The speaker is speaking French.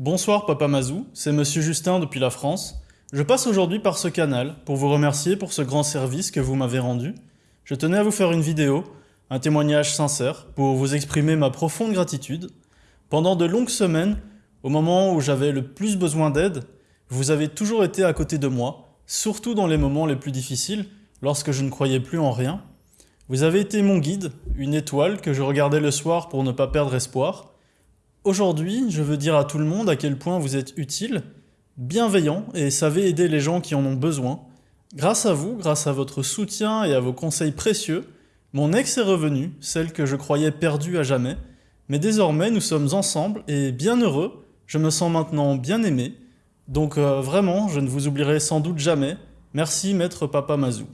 Bonsoir Papa Mazou, c'est Monsieur Justin depuis la France. Je passe aujourd'hui par ce canal pour vous remercier pour ce grand service que vous m'avez rendu. Je tenais à vous faire une vidéo, un témoignage sincère, pour vous exprimer ma profonde gratitude. Pendant de longues semaines, au moment où j'avais le plus besoin d'aide, vous avez toujours été à côté de moi, surtout dans les moments les plus difficiles, lorsque je ne croyais plus en rien. Vous avez été mon guide, une étoile que je regardais le soir pour ne pas perdre espoir. Aujourd'hui, je veux dire à tout le monde à quel point vous êtes utile, bienveillant et savez aider les gens qui en ont besoin. Grâce à vous, grâce à votre soutien et à vos conseils précieux, mon ex est revenu, celle que je croyais perdue à jamais. Mais désormais, nous sommes ensemble et bien heureux, je me sens maintenant bien aimé. Donc euh, vraiment, je ne vous oublierai sans doute jamais. Merci maître Papa Mazou.